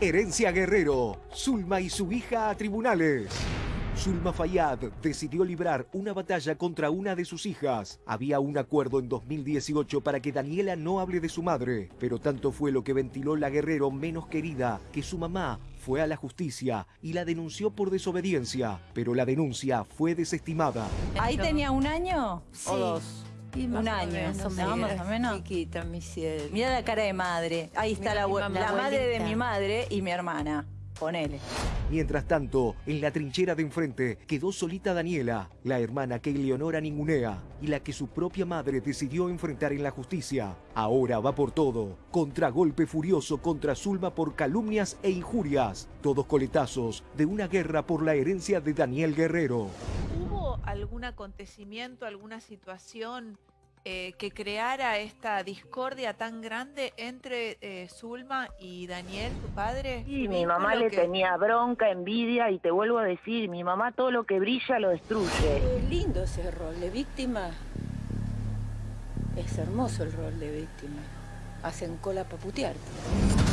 Herencia Guerrero, Zulma y su hija a tribunales. Zulma Fayad decidió librar una batalla contra una de sus hijas. Había un acuerdo en 2018 para que Daniela no hable de su madre, pero tanto fue lo que ventiló la guerrero menos querida que su mamá fue a la justicia y la denunció por desobediencia, pero la denuncia fue desestimada. ¿Ahí tenía un año Sí. o dos? Y un más o año, menos, ¿no? sí, más o menos. Chiquita, mi cielo. Mira la cara de madre. Ahí está la, mi abue- mamá, la madre de mi madre y mi hermana. Ponele. Mientras tanto, en la trinchera de enfrente quedó solita Daniela, la hermana que Eleonora ningunea y la que su propia madre decidió enfrentar en la justicia. Ahora va por todo, contragolpe furioso contra Zulma por calumnias e injurias, todos coletazos de una guerra por la herencia de Daniel Guerrero. ¿Hubo algún acontecimiento, alguna situación eh, que creara esta discordia tan grande entre eh, Zulma y Daniel, tu padre? Sí, ¿Tu mi mamá le que- tenía bronca, envidia y te vuelvo a decir, mi mamá todo lo que brilla lo destruye. Es lindo ese rol de víctima. Es hermoso el rol de víctima. Hacen cola para putearte.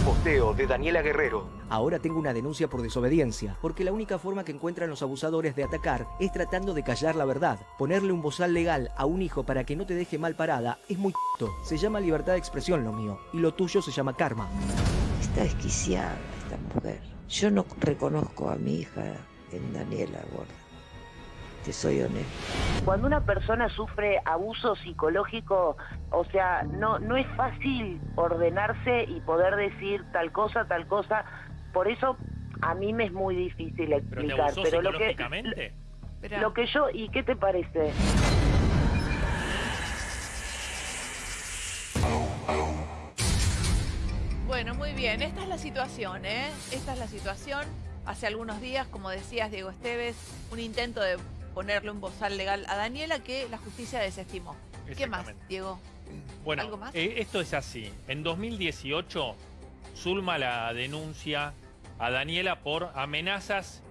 Posteo de Daniela Guerrero. Ahora tengo una denuncia por desobediencia, porque la única forma que encuentran los abusadores de atacar es tratando de callar la verdad. Ponerle un bozal legal a un hijo para que no te deje mal parada es muy c***. Se llama libertad de expresión lo mío, y lo tuyo se llama karma. Está desquiciada esta mujer. Yo no reconozco a mi hija en Daniela Gorda. Te soy honesto. Cuando una persona sufre abuso psicológico, o sea, no, no es fácil ordenarse y poder decir tal cosa, tal cosa. Por eso a mí me es muy difícil ¿Pero te explicar. abusó Pero lo que, lo que yo, ¿y qué te parece? Bueno, muy bien. Esta es la situación, ¿eh? Esta es la situación. Hace algunos días, como decías, Diego Esteves, un intento de ponerle un bozal legal a Daniela que la justicia desestimó. ¿Qué más. Diego? Bueno, ¿Algo más? eh, esto es así. En 2018, Zulma la denuncia a Daniela por amenazas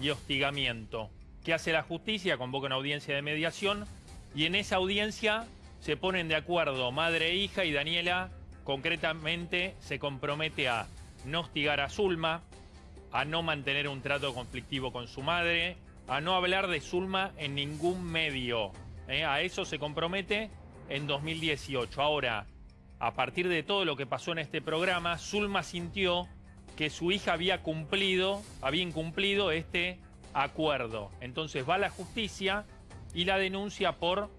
y hostigamiento. ¿Qué hace la justicia? Convoca una audiencia de mediación y en esa audiencia se ponen de acuerdo madre e hija y Daniela concretamente se compromete a no hostigar a Zulma, a no mantener un trato conflictivo con su madre, a no hablar de Zulma en ningún medio. ¿eh? A eso se compromete en 2018. Ahora, a partir de todo lo que pasó en este programa, Zulma sintió que su hija había cumplido, había incumplido este acuerdo. Entonces va a la justicia y la denuncia por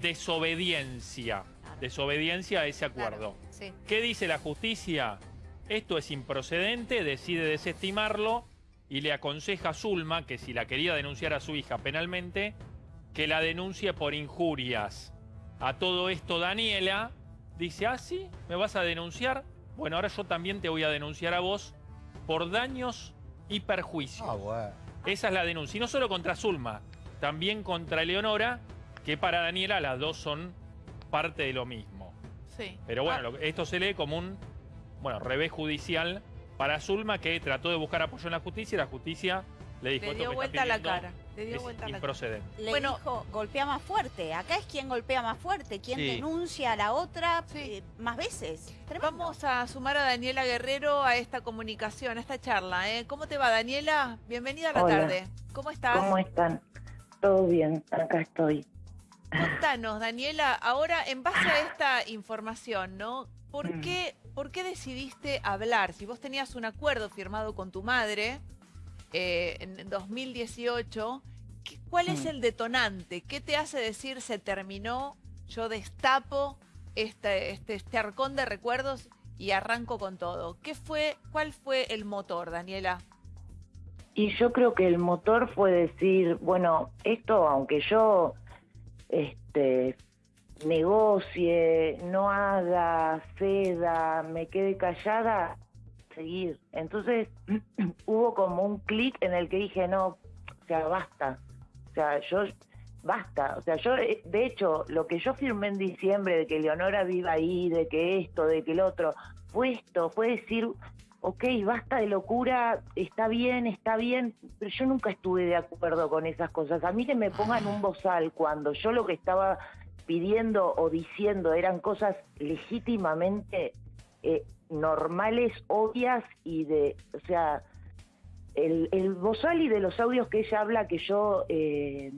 desobediencia. Desobediencia a ese acuerdo. Claro, sí. ¿Qué dice la justicia? Esto es improcedente, decide desestimarlo y le aconseja a Zulma, que si la quería denunciar a su hija penalmente, que la denuncie por injurias. A todo esto Daniela dice, ah, sí, ¿me vas a denunciar? Bueno, ahora yo también te voy a denunciar a vos por daños y perjuicios. Esa es la denuncia. Y no solo contra Zulma, también contra Eleonora, que para Daniela las dos son parte de lo mismo. Sí. Pero bueno, Ah, esto se lee como un bueno, revés judicial para Zulma, que trató de buscar apoyo en la justicia y la justicia le dijo le esto dio que vuelta la cara. Le dio es vuelta la cara. Le Bueno. dijo, golpea más fuerte. Acá es quien golpea más fuerte, quien Sí. denuncia a la otra Sí. eh, más veces. Tremendo. Vamos a sumar a Daniela Guerrero a esta comunicación, a esta charla. ¿eh? ¿Cómo te va, Daniela? Bienvenida a la Hola. tarde. ¿Cómo estás? ¿Cómo están? Todo bien, acá estoy. Contanos, Daniela, ahora en base a esta información, ¿no? ¿Por Mm. qué, ¿Por qué decidiste hablar? Si vos tenías un acuerdo firmado con tu madre eh, en 2018, ¿qué- ¿cuál es Mm. el detonante? ¿Qué te hace decir se terminó? Yo destapo este, este, este arcón de recuerdos y arranco con todo. ¿Qué fue, ¿Cuál fue el motor, Daniela? Y yo creo que el motor fue decir, bueno, esto aunque yo este negocie, no haga, ceda, me quede callada, seguir. Entonces hubo como un clic en el que dije, no, o sea, basta. O sea, yo, basta. O sea, yo, eh, de hecho, lo que yo firmé en diciembre de que Leonora viva ahí, de que esto, de que el otro, fue esto, fue decir, ok, basta de locura, está bien, está bien, pero yo nunca estuve de acuerdo con esas cosas. A mí que me pongan un bozal cuando yo lo que estaba pidiendo o diciendo eran cosas legítimamente, eh, normales, obvias y de, o sea, el, el bozal y de los audios que ella habla que yo, eh,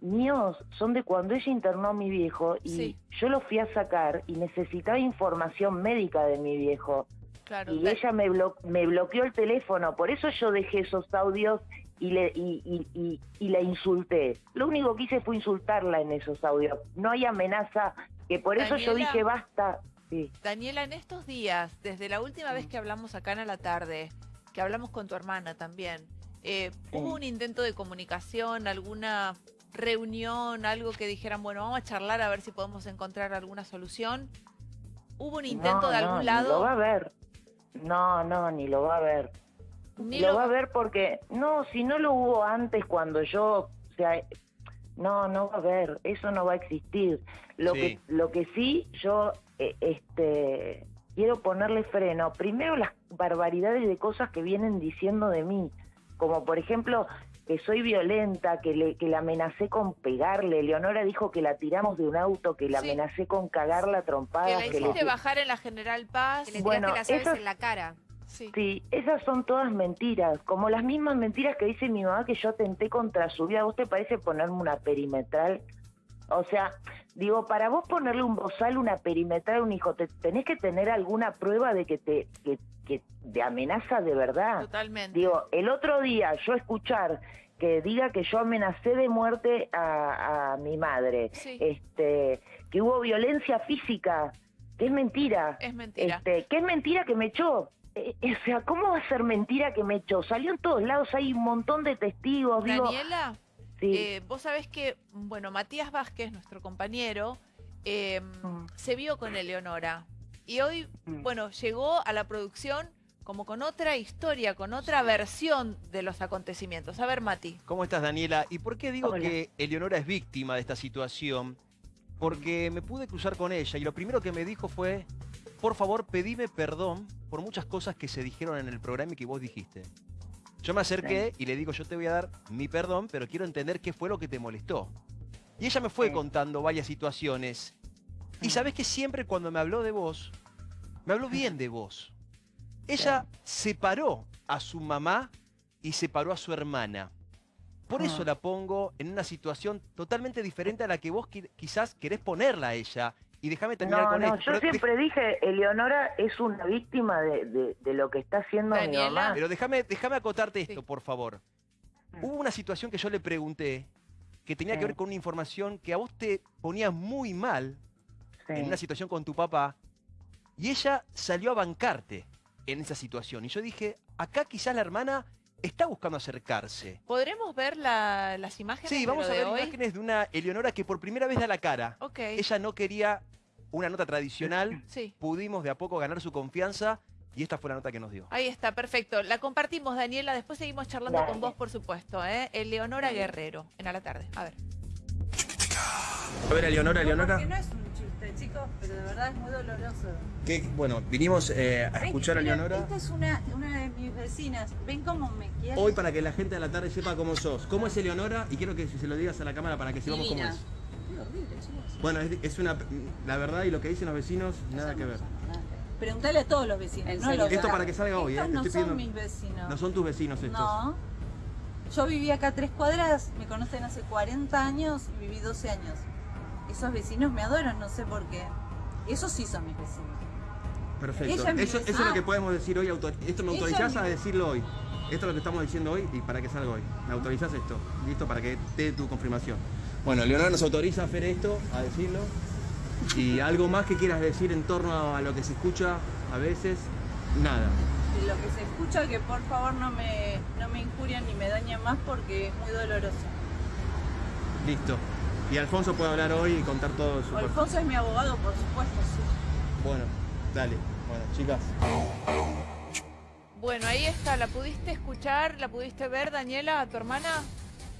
míos, son de cuando ella internó a mi viejo y Sí. yo lo fui a sacar y necesitaba información médica de mi viejo. Claro. Y ella me, blo- me bloqueó el teléfono, por eso yo dejé esos audios y, le, y, y, y, y la insulté. Lo único que hice fue insultarla en esos audios. No hay amenaza, que por eso yo dije basta. Sí. Daniela, en estos días, desde la última vez que hablamos acá en la tarde, que hablamos con tu hermana también, eh, ¿hubo un intento de comunicación, alguna reunión, algo que dijeran, bueno, vamos a charlar a ver si podemos encontrar alguna solución? ¿Hubo un intento No, de no, algún Ni lo lado? va a ver. No, no, ni lo va a ver. Ni lo lo- va a ver porque, no, si no lo hubo antes cuando yo, o sea, no, no va a haber, eso no va a existir. Lo Sí. que, lo que sí, yo, eh, este, quiero ponerle freno. Primero las barbaridades de cosas que vienen diciendo de mí, como por ejemplo que soy violenta, que le, que la amenacé con pegarle. Leonora dijo que la tiramos de un auto, que la Sí. amenacé con cagarla a Que la que le- hiciste bajar en la General Paz. Que le Bueno, las esas- en la cara. Sí. Sí, esas son todas mentiras, como las mismas mentiras que dice mi mamá que yo atenté contra su vida. ¿A vos te parece ponerme una perimetral? O sea, digo, para vos ponerle un bozal, una perimetral a un hijo, te, tenés que tener alguna prueba de que te que, que de amenaza de verdad. Totalmente. Digo, el otro día yo escuchar que diga que yo amenacé de muerte a, a mi madre, Sí. este, que hubo violencia física, que es mentira. Es mentira. Este, que es mentira que me echó. Eh, eh, o sea, ¿cómo va a ser mentira que me echó? Salió en todos lados, hay un montón de testigos, digo. Daniela, sí. eh, vos sabés que, bueno, Matías Vázquez, nuestro compañero, eh, Mm. se vio con Eleonora. Y hoy, Mm. bueno, llegó a la producción como con otra historia, con otra versión de los acontecimientos. A ver, Mati. ¿Cómo estás, Daniela? ¿Y por qué digo Hola. que Eleonora es víctima de esta situación? Porque me pude cruzar con ella y lo primero que me dijo fue, por favor, pedime perdón por muchas cosas que se dijeron en el programa y que vos dijiste. Yo me acerqué y le digo, yo te voy a dar mi perdón, pero quiero entender qué fue lo que te molestó. Y ella me fue Sí. contando varias situaciones. Y sabes que siempre cuando me habló de vos, me habló bien de vos. Ella separó a su mamá y separó a su hermana. Por eso la pongo en una situación totalmente diferente a la que vos qui- quizás querés ponerla a ella. Y déjame terminar No, con no, esto. yo pero, siempre dije, Eleonora es una víctima de, de- de lo que está haciendo Daniela. mi mamá. pero déjame, déjame acotarte esto, Sí. por favor. Mm. Hubo una situación que yo le pregunté que tenía que ver con una información que a vos te ponía muy mal Sí. en una situación con tu papá y ella salió a bancarte en esa situación. Y yo dije, acá quizás la hermana está buscando acercarse. ¿Podremos ver la- las imágenes Sí, de vamos lo a de ver hoy? imágenes de una Eleonora que por primera vez da la cara. Ok, Ella no quería una nota tradicional, sí. pudimos de a poco ganar su confianza y esta fue la nota que nos dio. Ahí está, perfecto. La compartimos, Daniela. Después seguimos charlando con vos, por supuesto. ¿eh? Eleonora Guerrero, en A la Tarde. A ver. A ver, Eleonora, Porque no es un chiste, chicos, pero de verdad es muy doloroso. bueno, vinimos eh, a Ven, mira, Esta es una, una de mis vecinas. ¿Ven cómo me quiere? para que la gente de la tarde sepa cómo sos. ¿Cómo es Eleonora? Y quiero que se lo digas a la cámara para que sepamos cómo es. Bueno, es, una... La verdad y lo que dicen los vecinos, nada que ver. Preguntale a todos los vecinos. No los Esto para que salga hoy, ¿eh? Estos no Estoy son pidiendo- mis vecinos. No son tus vecinos estos. No. Yo viví acá a tres cuadras, me conocen hace 40 años y viví 12 años. Esos vecinos me adoran, no sé por qué. Esos sí son mis vecinos. Perfecto. Es Eso, eso es lo que podemos decir hoy. autor- Esto me autorizás a decirlo hoy. Esto es lo que estamos diciendo hoy y para que salga hoy. ¿Me autorizás esto? Listo, para que te dé tu confirmación. Bueno, Leonardo nos autoriza a hacer esto, a decirlo. Y algo más que quieras decir en torno a lo que se escucha a veces, nada. Lo que se escucha, que por favor no me, no me injurien ni me dañen más porque es muy doloroso. Listo. Y Alfonso puede hablar hoy y contar todo su... Alfonso es mi abogado, por supuesto, sí. Bueno, dale. Bueno, chicas. Bueno, ahí está. ¿La pudiste escuchar? ¿La pudiste ver, Daniela, a tu hermana?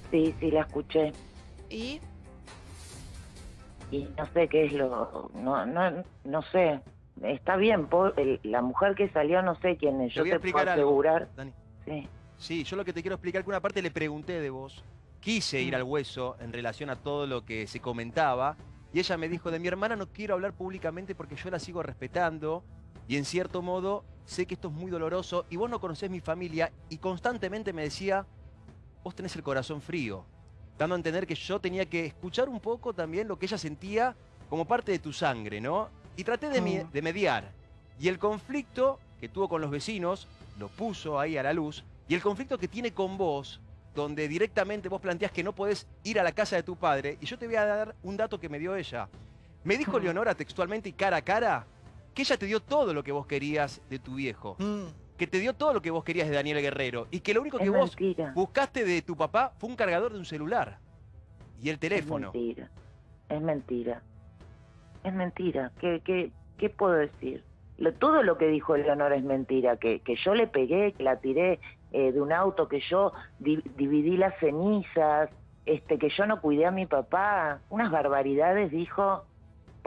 Sí, sí, la escuché. ¿Y? Y no sé qué es lo... No, no, no sé. Está bien, el- la mujer que salió no sé quién es. Te Yo voy a te puedo algo, asegurar... Dani. Sí. Sí, yo lo que te quiero explicar, que una parte le pregunté de vos, quise ir Mm. al hueso en relación a todo lo que se comentaba, y ella me dijo, de mi hermana no quiero hablar públicamente porque yo la sigo respetando, y en cierto modo sé que esto es muy doloroso y vos no conocés mi familia y constantemente me decía, vos tenés el corazón frío, dando a entender que yo tenía que escuchar un poco también lo que ella sentía como parte de tu sangre, ¿no? Y traté de, Mm. de mediar. Y el conflicto que tuvo con los vecinos lo puso ahí a la luz. Y el conflicto que tiene con vos, donde directamente vos planteás que no podés ir a la casa de tu padre. Y yo te voy a dar un dato que me dio ella. Me dijo Mm. Leonora textualmente y cara a cara que ella te dio todo lo que vos querías de tu viejo. Mm. Que te dio todo lo que vos querías de Daniel Guerrero. Y que lo único que vos buscaste de tu papá fue un cargador de un celular. Y el teléfono. Es mentira. Es mentira. Es mentira. ¿Qué, qué, qué puedo decir? Lo- todo lo que dijo Eleonora es mentira. Que, que yo le pegué, que la tiré eh, de un auto, que yo di- dividí las cenizas, este, que yo no cuidé a mi papá. Unas barbaridades dijo.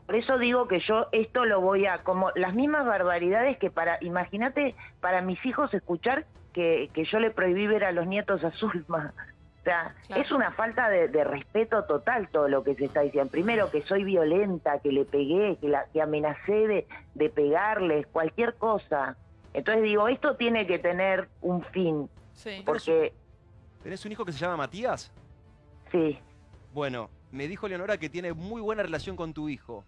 Por eso digo que yo esto lo voy a, como las mismas barbaridades que para, imagínate, para mis hijos escuchar que, que yo le prohibí ver a los nietos a Zulma. O sea, Claro. es una falta de, de respeto total todo lo que se está diciendo. Primero, que soy violenta, que le pegué, que, la, que amenacé de, de pegarles, cualquier cosa. Entonces digo, esto tiene que tener un fin, Sí. porque ¿Tenés un hijo que se llama Matías? sí, Bueno, me dijo Leonora que tiene muy buena relación con tu hijo.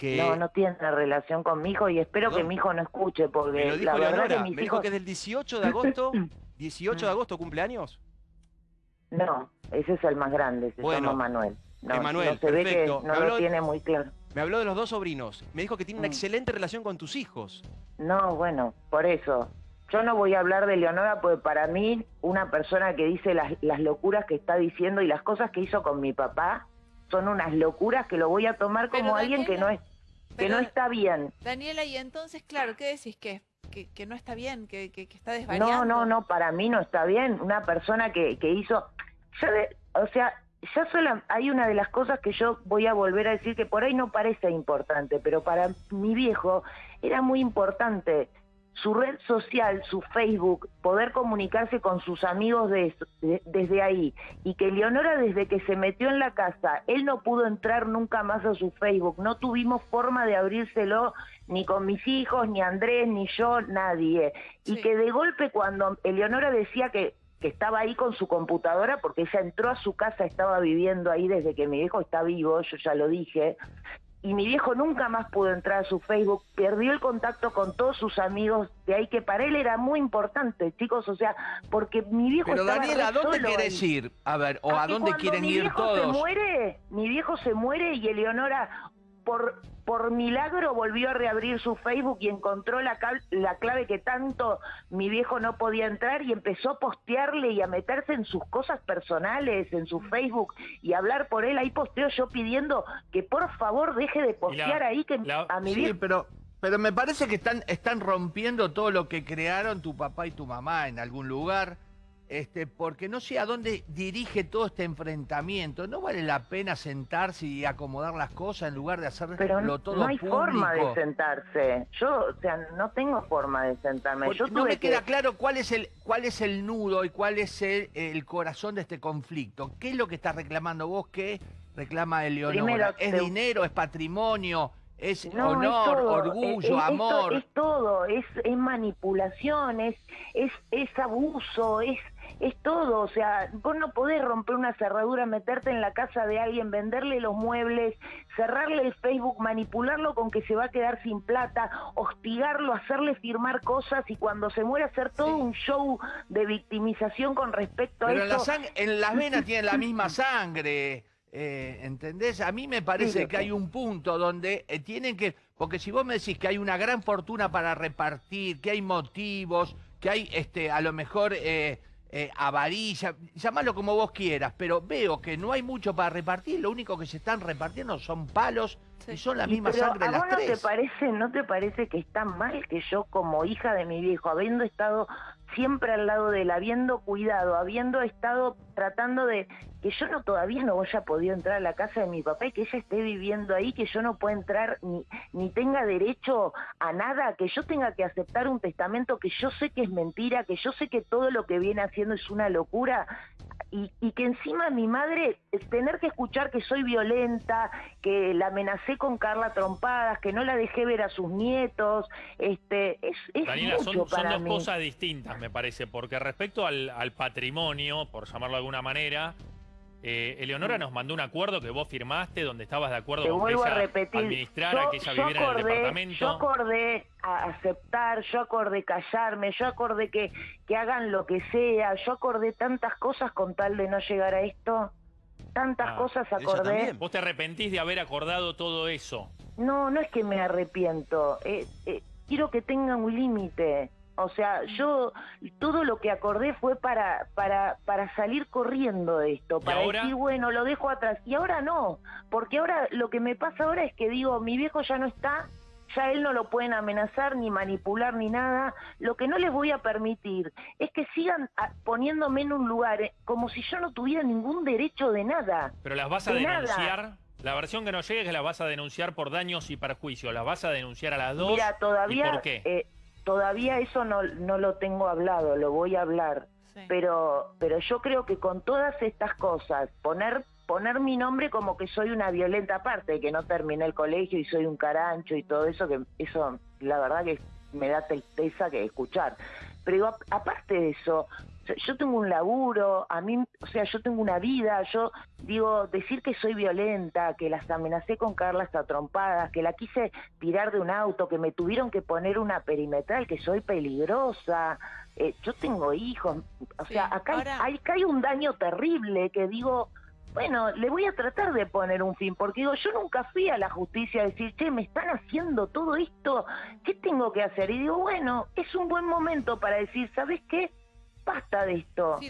Que no, no tiene relación con mi hijo y espero No. que mi hijo no escuche, me porque lo dijo la verdad que mis Me dijo que es del 18 de agosto. 18 de agosto cumpleaños. No, ese es el más grande, se Bueno, llama Manuel. No, Emanuel, no se ve que perfecto. no Me habló- lo tiene muy claro. Me habló de los dos sobrinos. Me dijo que tiene una Mm. excelente relación con tus hijos. No, bueno, por eso. Yo no voy a hablar de Leonora porque para mí una persona que dice las, las locuras que está diciendo y las cosas que hizo con mi papá son unas locuras que lo voy a tomar como alguien que no Daniela, que no está bien. Daniela, y entonces, claro, ¿qué decís? ¿Que, que, que no está bien? ¿Que, que, que está No, desvariando? no, no, para mí no está bien. Una persona que, que hizo, ya de- o sea, ya sola, hay una de las cosas que yo voy a volver a decir que por ahí no parece importante, pero para mi viejo era muy importante su red social, su Facebook, poder comunicarse con sus amigos de- de- desde ahí. Y que Leonora desde que se metió en la casa, él no pudo entrar nunca más a su Facebook, no tuvimos forma de abrírselo ni con mis hijos, ni Andrés, ni yo, nadie. Y que de golpe cuando Eleonora decía que, que estaba ahí con su computadora, porque ella entró a su casa, estaba viviendo ahí desde que mi viejo está vivo, yo ya lo dije, y mi viejo nunca más pudo entrar a su Facebook, perdió el contacto con todos sus amigos de ahí, que para él era muy importante, chicos, o sea, porque mi viejo Pero estaba Daniela, ¿a dónde ahí. ir? A ver, o A a dónde quieren mi ir viejo todos. Se muere, mi viejo se muere y Eleonora, por, por milagro, volvió a reabrir su Facebook y encontró la, la clave que tanto mi viejo no podía entrar y empezó a postearle y a meterse en sus cosas personales, en su Facebook y hablar por él. Ahí posteo yo pidiendo que por favor deje de postear ahí que la- a mi Sí, viejo... pero, pero me parece que están, están rompiendo todo lo que crearon tu papá y tu mamá en algún lugar. Este, porque no sé a dónde dirige todo este enfrentamiento. ¿No vale la pena sentarse y acomodar las cosas en lugar de hacerlo Pero todo no hay público? forma de sentarse. Yo, o sea, no tengo forma de sentarme. Yo no me que... queda claro cuál es el cuál es el nudo y cuál es el, el corazón de este conflicto. ¿Qué es lo que estás reclamando vos? ¿Qué reclama Eleonora? Primero, ¿Es te- dinero? ¿Es patrimonio? ¿Es No, honor? es. ¿Orgullo? Es- es- ¿Amor? Es, todo, es, es manipulación, es, es, es abuso, es, es todo. O sea, vos no podés romper una cerradura, meterte en la casa de alguien, venderle los muebles, cerrarle el Facebook, manipularlo con que se va a quedar sin plata, hostigarlo, hacerle firmar cosas y cuando se muere hacer todo un show de victimización con respecto a Pero en, eso. sang- en las venas tienen la misma sangre, eh, ¿entendés? A mí me parece Sí, que hay un punto donde eh, tienen que... Porque si vos me decís que hay una gran fortuna para repartir, que hay motivos, que hay este, a lo mejor eh, eh, avaricia, llamalo como vos quieras, pero veo que no hay mucho para repartir, lo único que se están repartiendo son palos y son la misma pero sangre ¿a las vos no te parece, no te parece que está mal que yo como hija de mi viejo, habiendo estado siempre al lado de él, habiendo cuidado, habiendo estado tratando de que yo no todavía no haya podido entrar a la casa de mi papá y que ella esté viviendo ahí, que yo no pueda entrar ni, ni tenga derecho a nada, que yo tenga que aceptar un testamento que yo sé que es mentira, que yo sé que todo lo que viene haciendo es una locura. Y, y que encima mi madre, tener que escuchar que soy violenta, que la amenacé con Carla Trompadas, que no la dejé ver a sus nietos, este, es, es Daniela, mucho son, son dos mí. cosas distintas, me parece, porque respecto al, al patrimonio, por llamarlo de alguna manera, eh, Eleonora nos mandó un acuerdo que vos firmaste donde estabas de acuerdo Te con que vuelvo a repetir, yo, que ella viviera en el acordé, departamento. yo acordé a aceptar, yo acordé callarme, yo acordé que, que hagan lo que sea, yo acordé tantas cosas con tal de no llegar a esto, tantas Ah, cosas acordé. Vos te arrepentís de haber acordado todo eso. No, no es que me arrepiento, eh, eh, quiero que tenga un límite. O sea, yo todo lo que acordé fue para, para, para salir corriendo de esto, para ahora? decir, bueno, lo dejo atrás. Y ahora no, porque ahora lo que me pasa ahora es que digo, mi viejo ya no está, ya él no lo pueden amenazar, ni manipular, ni nada. Lo que no les voy a permitir es que sigan ah, poniéndome en un lugar eh, como si yo no tuviera ningún derecho de nada. Pero las vas a De nada. denunciar. La versión que nos llega es que las vas a denunciar por daños y perjuicios. ¿Las vas a denunciar a las dos? Mira, todavía, ¿Y por qué? eh, todavía eso no, no lo tengo hablado, lo voy a hablar. Pero, pero yo creo que con todas estas cosas, poner, poner mi nombre como que soy una violenta aparte, que no terminé el colegio y soy un carancho y todo eso, que eso la verdad que me da tristeza que escuchar. Pero aparte de eso, yo tengo un laburo, a mí, o sea, yo tengo una vida, yo digo, decir que soy violenta, que las amenacé con Carla hasta trompadas, que la quise tirar de un auto, que me tuvieron que poner una perimetral, que soy peligrosa, eh, yo tengo hijos, o sea, acá, hay- hay, acá hay un daño terrible que digo, bueno, le voy a tratar de poner un fin, porque digo, yo nunca fui a la justicia a decir, che, me están haciendo todo esto, ¿qué tengo que hacer? Y digo, bueno, es un buen momento para decir, ¿sabes qué? Basta de esto.